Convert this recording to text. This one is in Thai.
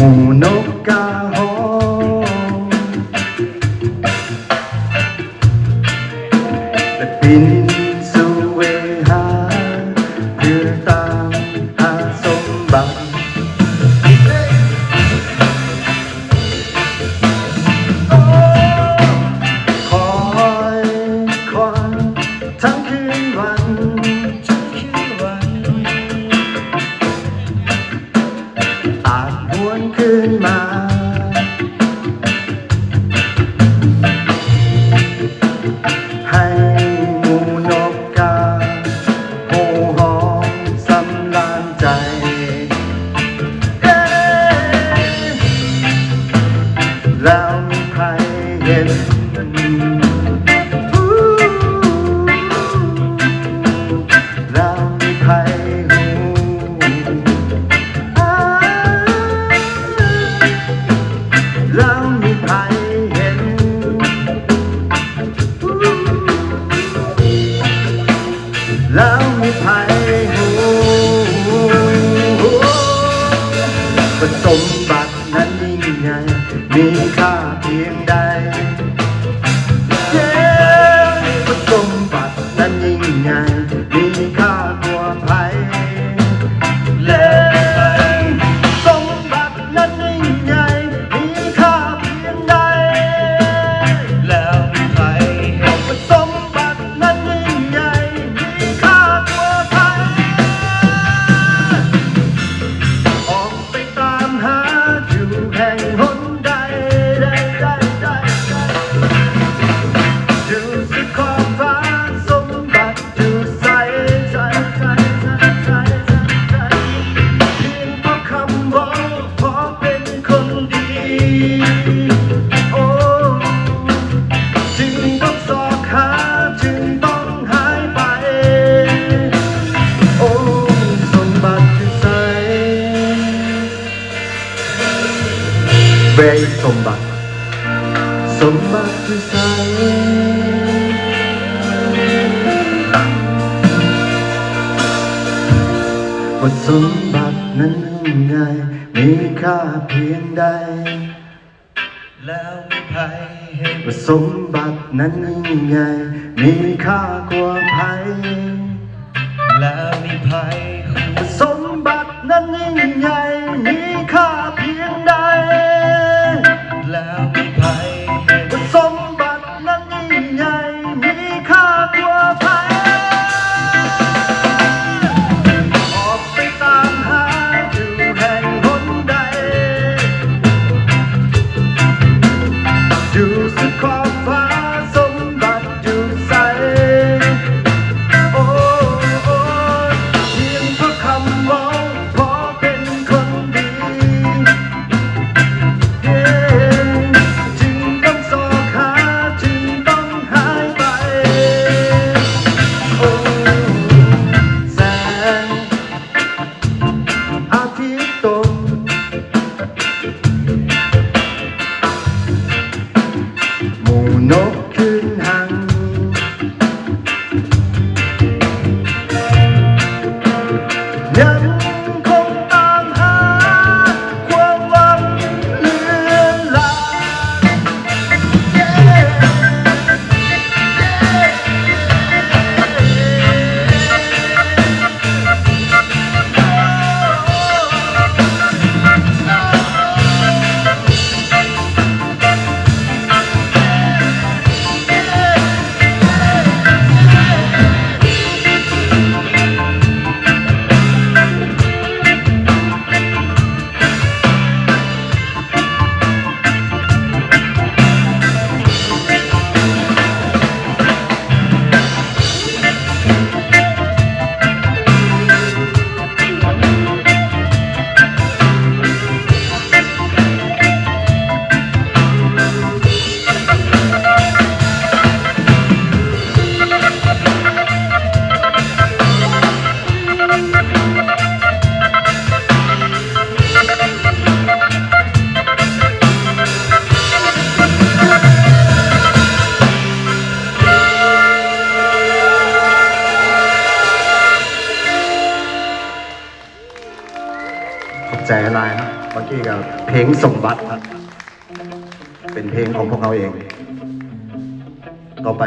Monocarro เป็นสมบัตินั้นยิ่งใหญ่มีค่าเพียงใดเย้เป็นสมบัตินั้นยิ่งใหญ่มีค่า 행운 สมบัติใสว่าสมบัตินั้นไงมีค่าเพียงใด แล้วมีใครเห็นว่าสมบัตินั้นไงมีค่ากว่าภัยแล้วมีภัย No ใจลายครับเมื่อกี้กับเพลงสมบัติครับ เป็นเพลงของพวกเราเอง ต่อไป